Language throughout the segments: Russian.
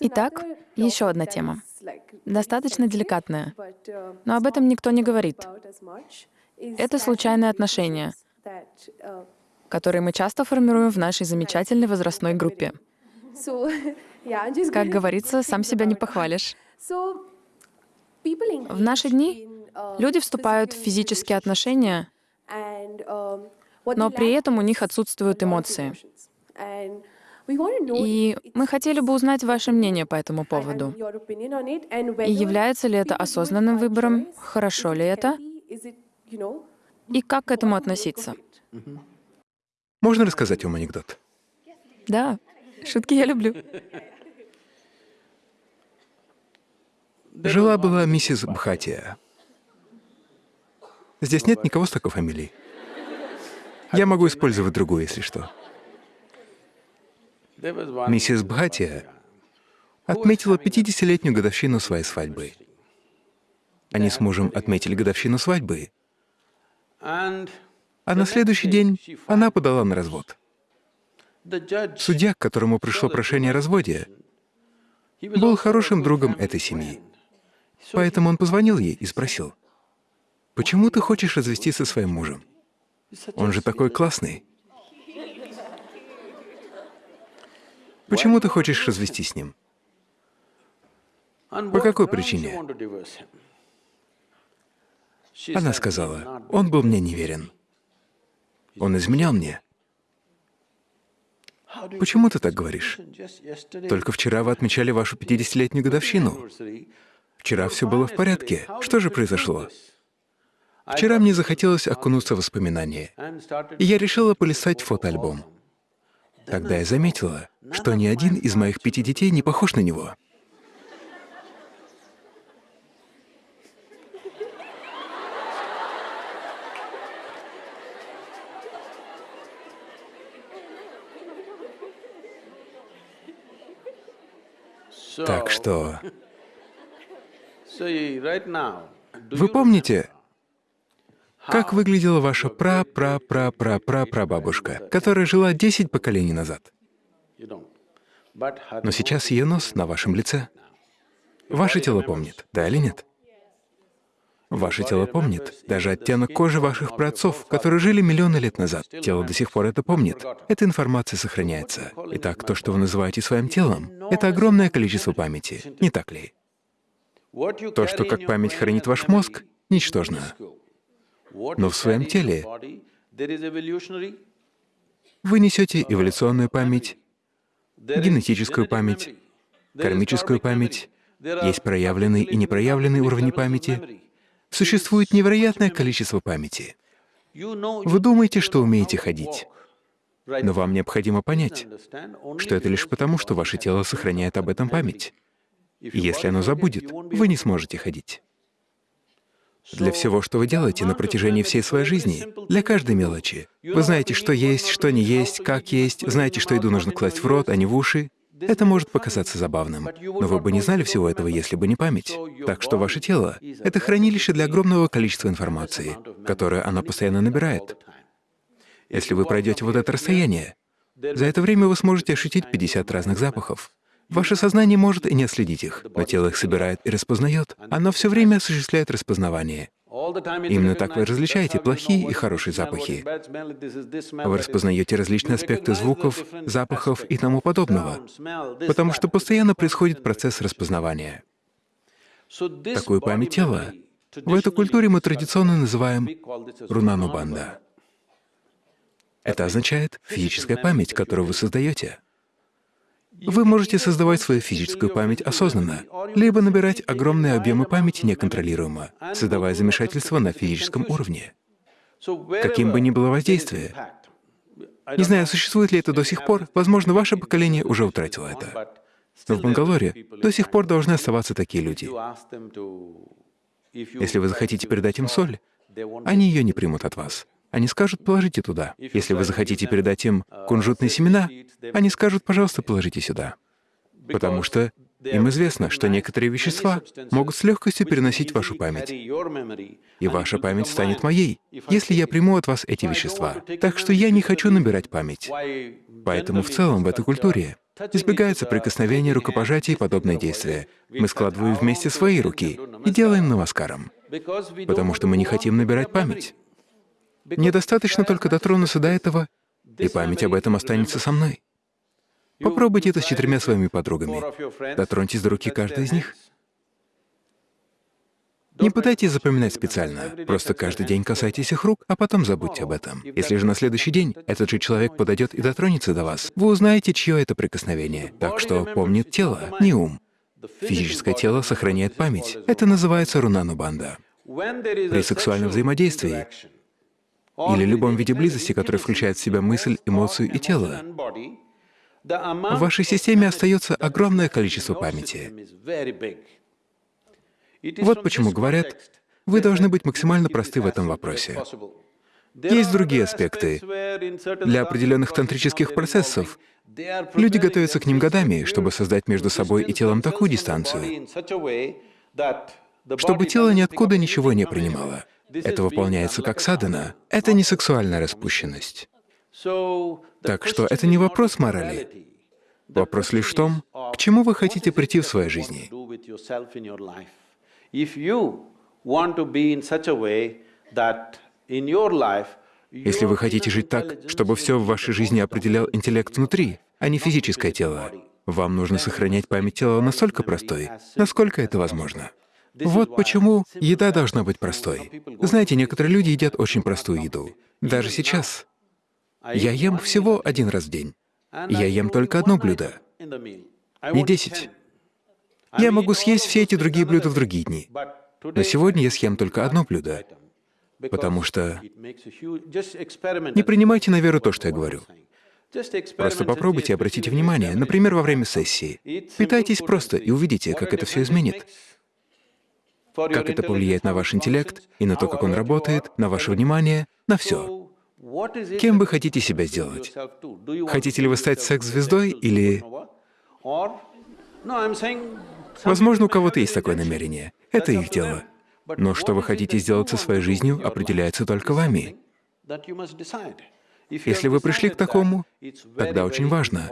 Итак, еще одна тема. Достаточно деликатная. Но об этом никто не говорит. Это случайные отношения, которые мы часто формируем в нашей замечательной возрастной группе. Как говорится, сам себя не похвалишь. В наши дни люди вступают в физические отношения, но при этом у них отсутствуют эмоции. И мы хотели бы узнать ваше мнение по этому поводу. И является ли это осознанным выбором, хорошо ли это, и как к этому относиться? Можно рассказать вам анекдот? Да, шутки я люблю. Жила-была миссис Бхатия. Здесь нет никого с такой фамилией. Я могу использовать другую, если что. Миссис Бхатия отметила 50-летнюю годовщину своей свадьбы. Они с мужем отметили годовщину свадьбы, а на следующий день она подала на развод. Судья, к которому пришло прошение о разводе, был хорошим другом этой семьи. Поэтому он позвонил ей и спросил, «Почему ты хочешь развестись со своим мужем? Он же такой классный. Почему ты хочешь развестись с ним? По какой причине? Она сказала, он был мне неверен. Он изменял мне. Почему ты так говоришь? Только вчера вы отмечали вашу 50-летнюю годовщину. Вчера все было в порядке. Что же произошло? Вчера мне захотелось окунуться в воспоминания, и я решила полистать фотоальбом. Тогда я заметила, что ни один из моих пяти детей не похож на него. Так что... Вы помните, как выглядела ваша пра-пра-пра-пра-пра-прабабушка, которая жила 10 поколений назад? Но сейчас ее нос на вашем лице. Ваше тело помнит, да или нет? Ваше тело помнит даже оттенок кожи ваших праотцов, которые жили миллионы лет назад. Тело до сих пор это помнит. Эта информация сохраняется. Итак, то, что вы называете своим телом, это огромное количество памяти, не так ли? То, что как память хранит ваш мозг, ничтожно. Но в своем теле вы несете эволюционную память, генетическую память, кармическую память, есть проявленные и непроявленные уровни памяти. Существует невероятное количество памяти. Вы думаете, что умеете ходить, но вам необходимо понять, что это лишь потому, что ваше тело сохраняет об этом память. Если оно забудет, вы не сможете ходить для всего, что вы делаете на протяжении всей своей жизни, для каждой мелочи. Вы знаете, что есть, что не есть, как есть, знаете, что еду нужно класть в рот, а не в уши. Это может показаться забавным, но вы бы не знали всего этого, если бы не память. Так что ваше тело — это хранилище для огромного количества информации, которое оно постоянно набирает. Если вы пройдете вот это расстояние, за это время вы сможете ощутить 50 разных запахов. Ваше сознание может и не отследить их, но тело их собирает и распознает. Оно все время осуществляет распознавание. Именно так вы различаете плохие и хорошие запахи. Вы распознаете различные аспекты звуков, запахов и тому подобного, потому что постоянно происходит процесс распознавания. Такую память тела в этой культуре мы традиционно называем рунанубанда. Это означает физическая память, которую вы создаете. Вы можете создавать свою физическую память осознанно, либо набирать огромные объемы памяти неконтролируемо, создавая замешательство на физическом уровне. Каким бы ни было воздействие, не знаю, существует ли это до сих пор, возможно, ваше поколение уже утратило это. Но в Бангалоре до сих пор должны оставаться такие люди. Если вы захотите передать им соль, они ее не примут от вас. Они скажут, положите туда. Если вы захотите передать им кунжутные семена, они скажут, пожалуйста, положите сюда. Потому что Им известно, что некоторые вещества могут с легкостью переносить вашу память, и ваша память станет моей, если я приму от вас эти вещества. Так что я не хочу набирать память. Поэтому в целом в этой культуре избегается прикосновения, рукопожатия и подобные действия. Мы складываем вместе свои руки и делаем намаскаром, потому что мы не хотим набирать память. Недостаточно только дотронуться до этого, и память об этом останется со мной. Попробуйте это с четырьмя своими подругами. Дотроньтесь до руки каждой из них. Не пытайтесь запоминать специально, просто каждый день касайтесь их рук, а потом забудьте об этом. Если же на следующий день этот же человек подойдет и дотронется до вас, вы узнаете, чье это прикосновение. Так что помнит тело, не ум. Физическое тело сохраняет память. Это называется рунанубанда. При сексуальном взаимодействии или любом виде близости, который включает в себя мысль, эмоцию и тело, в вашей системе остается огромное количество памяти. Вот почему говорят, вы должны быть максимально просты в этом вопросе. Есть другие аспекты. Для определенных тантрических процессов люди готовятся к ним годами, чтобы создать между собой и телом такую дистанцию, чтобы тело ниоткуда ничего не принимало. Это выполняется как садана. Это не сексуальная распущенность. Так что это не вопрос морали. Вопрос лишь в том, к чему вы хотите прийти в своей жизни. Если вы хотите жить так, чтобы все в вашей жизни определял интеллект внутри, а не физическое тело, вам нужно сохранять память тела настолько простой, насколько это возможно. Вот почему еда должна быть простой. Знаете, некоторые люди едят очень простую еду. Даже сейчас. Я ем всего один раз в день. Я ем только одно блюдо, не десять. Я могу съесть все эти другие блюда в другие дни, но сегодня я съем только одно блюдо, потому что... Не принимайте на веру то, что я говорю. Просто попробуйте обратите внимание, например, во время сессии. Питайтесь просто и увидите, как это все изменит. Как это повлияет на ваш интеллект и на то, как он работает, на ваше внимание, на все. Кем вы хотите себя сделать? Хотите ли вы стать секс-звездой или... Возможно, у кого-то есть такое намерение. Это их дело. Но что вы хотите сделать со своей жизнью, определяется только вами. Если вы пришли к такому, тогда очень важно,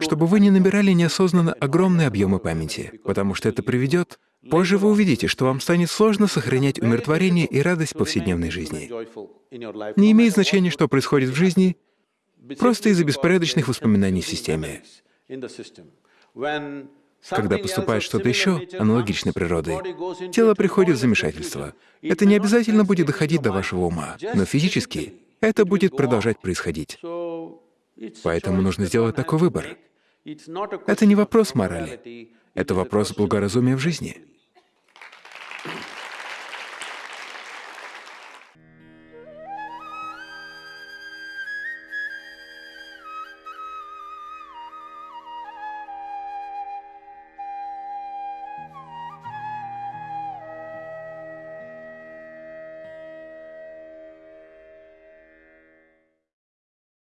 чтобы вы не набирали неосознанно огромные объемы памяти, потому что это приведет... Позже вы увидите, что вам станет сложно сохранять умиротворение и радость повседневной жизни. Не имеет значения, что происходит в жизни, просто из-за беспорядочных воспоминаний в системе. Когда поступает что-то еще, аналогичной природы, тело приходит в замешательство. Это не обязательно будет доходить до вашего ума, но физически это будет продолжать происходить. Поэтому нужно сделать такой выбор. Это не вопрос морали, это вопрос благоразумия в жизни.